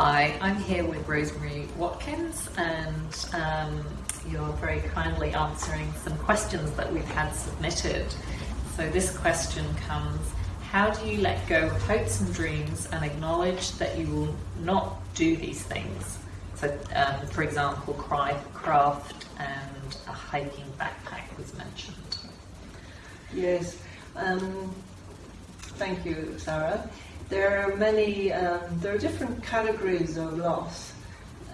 Hi, I'm here with Rosemary Watkins, and um, you're very kindly answering some questions that we've had submitted. So, this question comes How do you let go of hopes and dreams and acknowledge that you will not do these things? So, um, for example, craft and a hiking backpack was mentioned. Yes. Um, thank you, Sarah. There are many, um, there are different categories of loss,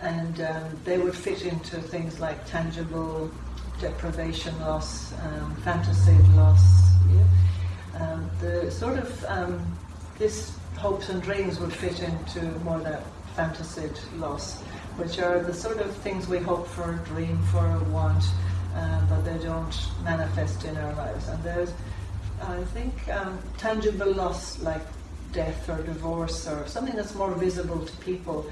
and um, they would fit into things like tangible deprivation loss, um, fantasy loss. Yeah? Um, the sort of um, this hopes and dreams would fit into more that fantasy loss, which are the sort of things we hope for, dream for, want, uh, but they don't manifest in our lives. And there's, I think, um, tangible loss like death or divorce or something that's more visible to people,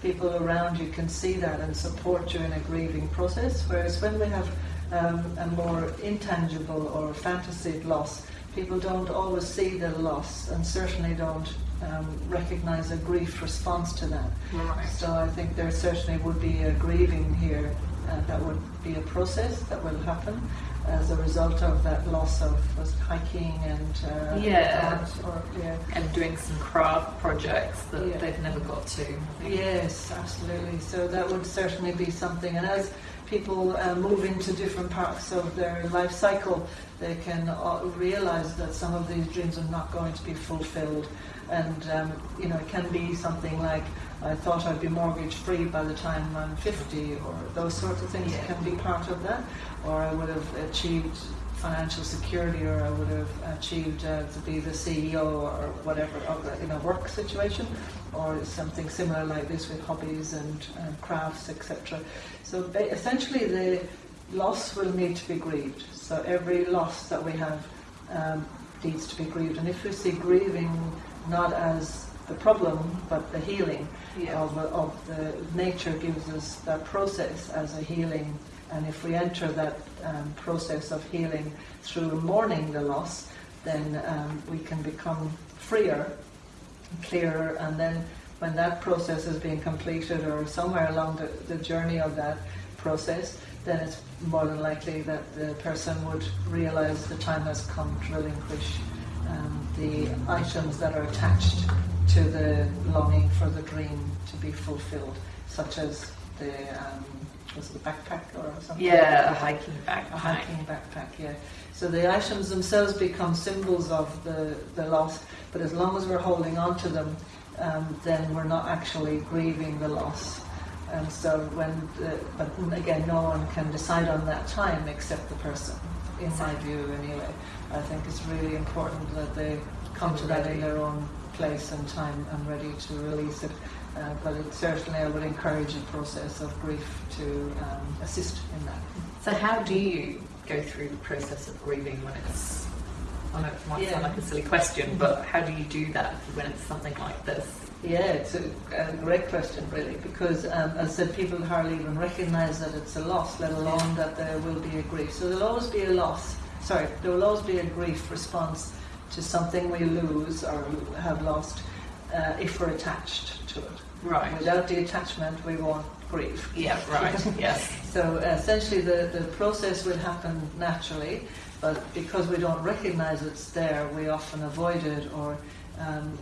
people around you can see that and support you in a grieving process. Whereas when we have um, a more intangible or fantasy loss, people don't always see the loss and certainly don't um, recognize a grief response to that. Right. So I think there certainly would be a grieving here uh, that would be a process that will happen as a result of that loss of was hiking and uh, yeah. or, yeah. and doing some craft projects that yeah. they've never got to. Yes, absolutely. So that would certainly be something. And as people uh, move into different parts of their life cycle, they can uh, realize that some of these dreams are not going to be fulfilled. And um, you know, it can be something like I thought I'd be mortgage free by the time I'm 50, or those sorts of things yeah. can be part of that. Or I would have achieved financial security, or I would have achieved uh, to be the CEO or whatever of the, in a work situation, or something similar like this with hobbies and, and crafts, etc. So essentially, the loss will need to be grieved. So every loss that we have um, needs to be grieved. And if we see grieving not as the problem, but the healing yeah. of, of the nature gives us that process as a healing. And if we enter that um, process of healing through mourning the loss, then um, we can become freer, clearer, and then when that process is being completed or somewhere along the, the journey of that process, then it's more than likely that the person would realize the time has come to relinquish um, the items that are attached to the longing for the dream to be fulfilled, such as the um, was it a backpack or something? Yeah, a hiking backpack. A hiking backpack, yeah. So the items themselves become symbols of the, the loss, but as long as we're holding on to them, um, then we're not actually grieving the loss. And so when, the, but again, no one can decide on that time except the person, in my view anyway. I think it's really important that they come to that in their own place and time and ready to release it. Uh, but it, certainly I would encourage a process of grief to um, assist in that. So how do you go through the process of grieving when it's, I know it might yeah. sound like a silly question, but how do you do that when it's something like this? Yeah, it's a, a great question, really, because um, as I said, people hardly even recognise that it's a loss, let alone that there will be a grief. So there'll always be a loss. Sorry, there will always be a grief response to something we lose or have lost uh, if we're attached to it. Right. Without the attachment, we won't grieve. Yeah, right. yes. So essentially, the, the process will happen naturally, but because we don't recognize it's there, we often avoid it or um,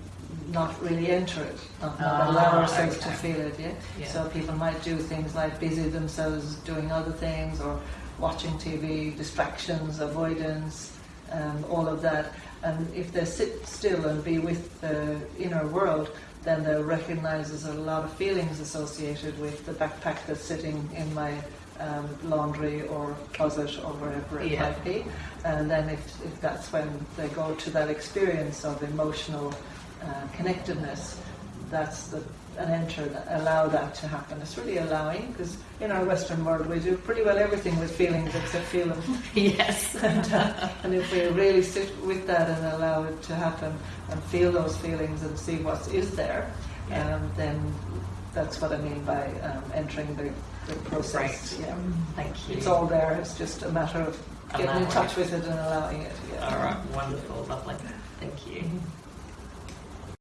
not really enter it, not, not ah, allow ourselves okay. to feel it. Yeah? yeah. So people might do things like busy themselves doing other things or watching TV, distractions, avoidance, um, all of that. And if they sit still and be with the inner world, then they'll recognize there's a lot of feelings associated with the backpack that's sitting in my um, laundry or closet or wherever it yeah. might be. And then if, if that's when they go to that experience of emotional uh, connectedness, that's the and enter that, allow that to happen. It's really allowing because in our Western world we do pretty well everything with feelings except feel them. yes. and, uh, and, if we really sit with that and allow it to happen and feel those feelings and see what is there, yeah. um, then that's what I mean by um, entering the, the process. Right. Yeah. Thank you. It's all there. It's just a matter of getting allowing in touch with it and allowing it. Yeah. All right. Wonderful. Lovely. Thank you. Mm-hmm.